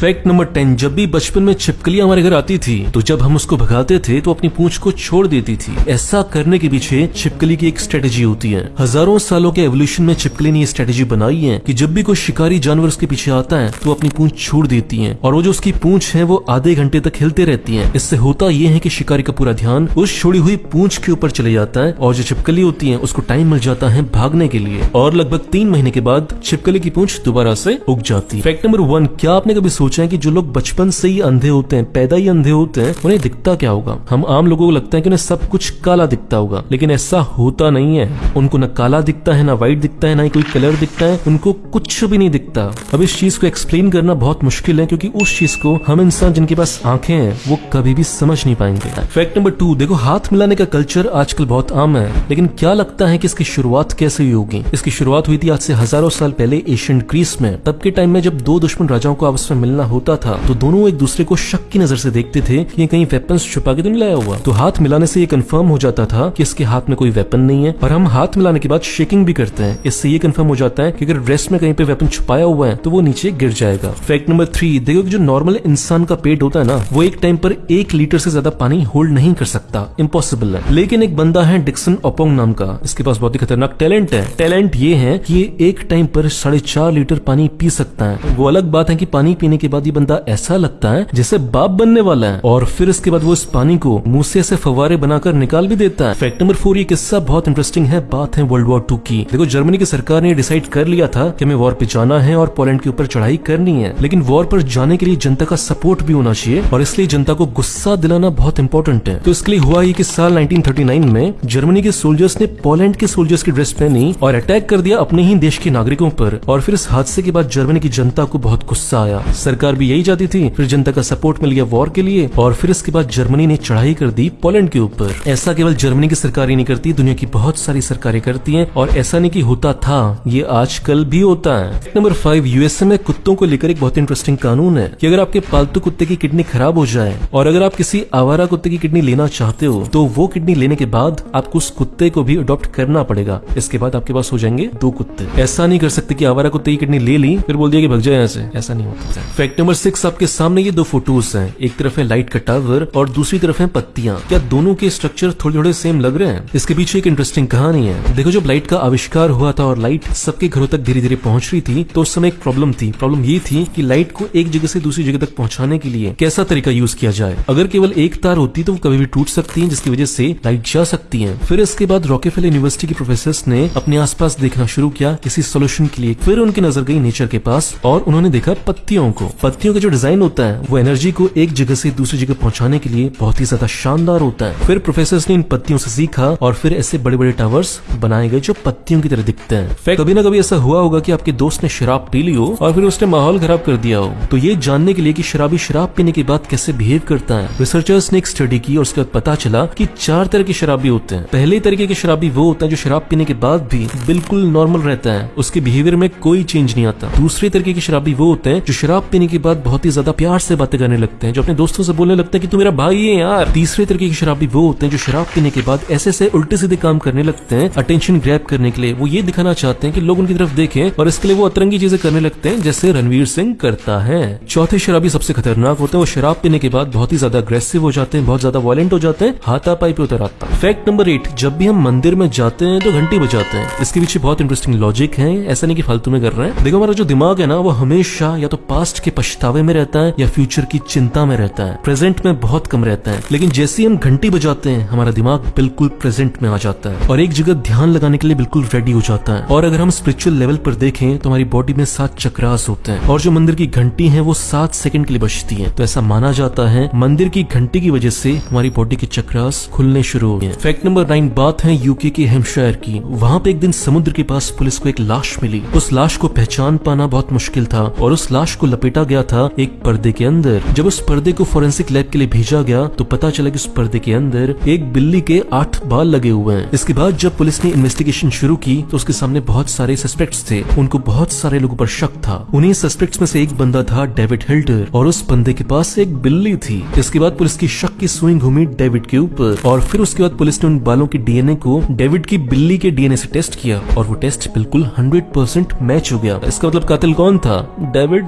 Fact number ten जब भी बचपन में छिपकलियाँ हमारे घर आती थी तो जब हम उसको भगाते थे तो अपनी पूंछ को छोड़ देती थी। ऐसा करने के पीछे छिपकली की एक स्ट्रेटेजी होती है। हज़ारों सालों के एवोल्यूशन में छिपकली ने ये स्ट्रेटेजी बनाई है कि जब भी कोई शिकारी जानवर उसके पीछे आता है तो अपनी पूंछ छोड़ देती है। और वो जो उसकी पूंछ है, वो आधे घंटे तक हिलते रहती है। इससे होता ये है की शिकारी का पूरा ध्यान उस छोड़ी हुई पूंछ के ऊपर चले जाता है और जो छिपकली होती है, उसको टाइम मिल जाता है भागने के लिए। और लगभग तीन महीने के बाद छिपकली की पूंछ दोबारा से उग जाती है। फैक्ट नंबर वन क्या आपने कभी सोचा है कि जो लोग बचपन से ही अंधे होते हैं, पैदा ही अंधे होते हैं, उन्हें दिखता क्या होगा? हम आम लोगों को लगता है कि उन्हें सब कुछ काला दिखता होगा, लेकिन ऐसा होता नहीं है। उनको न काला दिखता है, ना व्हाइट दिखता है, ना ही कोई कलर दिखता है, उनको कुछ भी नहीं दिखता। अब इस चीज़ को एक्सप्लेन करना बहुत मुश्किल है, क्योंकि उस चीज़ को हम इंसान जिनके पास आँखें हैं, वो कभी भी समझ नहीं पाएँगे। फैक्ट नंबर टू देखो, हाथ मिलाने का कल्चर आजकल बहुत आम है, लेकिन क्या लगता है कि इसकी शुरुआत कैसे हुई होगी? इसकी शुरुआत हुई थी आज से हज़ारों साल पहले एशियन ग्रीस में, तब के टाइम में जब दो दुश्मन राजाओं को आपस में मिलना होता था तो दोनों एक दूसरे को शक की नज़र से देखते थे कि ये कहीं वेपन्स छुपा के तो नहीं लाया हुआ। तो हाथ मिलाने से ये कंफर्म हो जाता था कि इसके हाथ में कोई वेपन नहीं है। और हम हाथ मिलाने के बाद शेकिंग भी करते हैं। इससे ये कंफर्म हो जाता है कि अगर ड्रेस में कहीं पे वेपन छुपाया हुआ है तो वो नीचे गिर जाएगा। फैक्ट नंबर थ्री देखो जो नॉर्मल इंसान का पेट होता है ना, वो एक टाइम पर एक लीटर से ज़्यादा पानी होल्ड नहीं कर सकता। इम्पॉसिबल है। लेकिन एक बंदा है डिक्सन ओपोंग नाम का। इसके पास बहुत ही खतरनाक टैलेंट है। टैलेंट ये है कि ये एक टाइम पर साढ़े चार लीटर पानी पी सकता है। वो अलग बात है कि पानी पीने के बाद ये बंदा ऐसा लगता है जैसे बाप बनने वाला है। और फिर इसके बाद वो इस पानी को मुँह से ऐसे फवारे बनाकर निकाल भी देता है। फैक्ट नंबर फोर ये किस्सा बहुत इंटरेस्टिंग है। बात है वर्ल्ड वॉर टू की। देखो जर्मनी की सरकार ने डिसाइड कर लिया था कि हमें वॉर पे जाना है और पोलैंड के ऊपर चढ़ाई करनी है। लेकिन वॉर पर जाने के लिए जनता का सपोर्ट भी होना चाहिए और इसलिए जनता को गुस्सा दिलाना बहुत इंपॉर्टेंट है। तो इसके लिए हुआ ये कि साल 1939 में जर्मनी के सोल्जर्स ने पोलैंड के सोल्जर्स की ड्रेस पहनी और अटैक कर दिया अपने ही देश के नागरिकों पर। और फिर इस हादसे के बाद जर्मनी की जनता को बहुत गुस्सा आया। सरकार भी यही चाहती थी। फिर जनता का सपोर्ट मिल गया वॉर के लिए और फिर इसके बाद जर्मनी ने चढ़ाई कर दी पोलैंड के ऊपर। ऐसा केवल जर्मनी की सरकार ही नहीं करती, दुनिया की बहुत सारी सरकारें करती हैं और ऐसा नहीं कि होता था, ये आजकल भी होता है। नंबर फाइव यूएसए में कुत्तों को लेकर एक बहुत इंटरेस्टिंग कानून है कि अगर आपके पालतू कुत्ते की किडनी खराब हो जाए और अगर आप किसी आवारा कुत्ते की किडनी लेना चाहते हो तो वो किडनी लेने के बाद आपको उस कुत्ते को भी अडॉप्ट करना पड़ेगा। इसके बाद आपके पास हो जाएँगे दो कुत्ते। ऐसा नहीं कर सकते कि आवारा कुत्ते की किडनी ले ली, फिर बोल दिया कि भग जाए यहाँ से। ऐसा नहीं होता। फैक्ट नंबर सिक्स आपके सामने ये दो फ़ोटोज़ हैं। एक तरफ़ है लाइट का टावर और दूसरी तरफ़ है पत्तियाँ। क्या दोनों के स्ट्रक्चर थोड़े थोड़े सेम लग रहे हैं? इसके पीछे एक इंटरेस्टिंग कहानी है। देखो, जब लाइट का आविष्कार हुआ था और लाइट सबके घरों तक धीरे धीरे पहुँच रही थी तो उस समय एक प्रॉब्लम थी। प्रॉब्लम ये थी कि लाइट को एक जगह से दूसरी जगह तक पहुँचाने के लिए कैसा तरीका यूज़ किया जाए? अगर केवल एक तार होती तो वो कभी भी टूट सकती है, जिसकी वजह से लाइट जा सकती है। फिर इसके बाद रॉकेफेल यूनिवर्सिटी के प्रोफेसर ने अपने आसपास देखना शुरू किया किसी सोल्यूशन के लिए। फिर उनकी नज़र गई नेचर के पास और उन्होंने देखा पत्तियों को। पत्तियों का जो डिज़ाइन होता है वो एनर्जी को एक जगह से दूसरी जगह पहुँचाने के लिए बहुत ही ज़्यादा शानदार होता है। फिर प्रोफेसर ने इन पत्तियों से सीखा और फिर ऐसे बड़े बड़े टावर्स बनाए गए जो पत्तियों की तरह दिखते हैं। कभी ना कभी ऐसा हुआ होगा कि आपके दोस्त ने शराब पी ली हो और फिर उसने माहौल खराब कर दिया हो। तो ये जानने के लिए कि शराबी शराब पीने के बाद कैसे बिहेव करता है। रिसर्चर्स ने एक स्टडी की और उसके बाद पता चला कि चार तरह के शराबी होते हैं। पहले तरीके के शराबी वो होता है जो शराब पीने के बाद भी बिल्कुल नॉर्मल रहता है। उसके बिहेवियर में कोई चेंज नहीं आता। दूसरे तरीके के शराबी वो होते हैं जो शराब पीने के बाद बहुत ही ज़्यादा प्यार से बातें करने लगते हैं, जो अपने दोस्तों से बोलने लगते हैं कि तू मेरा भाई है यार। तीसरे तरीके के शराबी वो होते हैं जो शराब पीने के बाद ऐसे ऐसे उल्टे सीधे काम करने लगते हैं अटेंशन ग्रैप करने के लिए। वो ये दिखाना चाहते हैं कि लोग उनकी तरफ़ देखें और इसके लिए वो अतरंगी चीज़ें करने लगते हैं, जैसे रणवीर सिंह करता है। चौथे शराबी सबसे खतरनाक होते हैं, वो शराब पीने के बाद बहुत ही ज़्यादा अग्रेसिव हो जाते हैं, बहुत ज़्यादा वायलेंट हो जाते हैं, हाथापाई पे उतर आता है। फैक्ट नंबर एट जब भी हम मंदिर में जाते हैं तो घंटी बजाते हैं। इसके पीछे बहुत इंटरेस्टिंग लॉजिक है, ऐसा नहीं की फालतू में कर रहे हैं। देखो हमारा जो दिमाग है ना, वो हमेशा या तो पास्ट के पछतावे में रहता है या फ्यूचर की चिंता में रहता है? प्रेजेंट में बहुत कम रहता है, लेकिन जैसे ही हम घंटी बजाते हैं, हमारा दिमाग बिल्कुल प्रेजेंट में आ जाता है और एक जगह ध्यान लगाने के लिए बिल्कुल रेडी हो जाता है। और अगर हम स्पिरिचुअल लेवल पर देखें तो हमारी बॉडी में सात चक्रास होते हैं और जो मंदिर की घंटी है, वो सात सेकंड के लिए बजती है। तो ऐसा माना जाता है, मंदिर की घंटी की वजह से हमारी बॉडी के चक्रास खुलने शुरू हो गए फैक्ट नंबर नाइन बात है यूके के हेमशायर की। वहाँ पे एक दिन समुद्र के पास पुलिस को एक लाश मिली। उस लाश को पहचान पाना बहुत मुश्किल था और उस लाश को लपेटा गया था एक पर्दे के अंदर। जब उस पर्दे को फोरेंसिक लैब के लिए भेजा गया तो पता चला कि उस पर्दे के अंदर एक बिल्ली के आठ बाल लगे हुए हैं। इसके बाद जब पुलिस ने इन्वेस्टिगेशन शुरू की तो उसके सामने बहुत सारे सस्पेक्ट्स थे। उनको बहुत सारे लोगों पर शक था। उन्हीं सस्पेक्ट्स में से एक बंदा था डेविड हिल्टर, और उस बंदे के पास एक बिल्ली थी। इसके बाद पुलिस की शक की सुई घूमी डेविड के ऊपर, और फिर उसके बाद पुलिस ने उन बालों के डीएनए को डेविड की बिल्ली के डीएनए से टेस्ट किया, और वो टेस्ट बिल्कुल हंड्रेड मैच हो गया। इसका मतलब कातिल कौन था? डेविड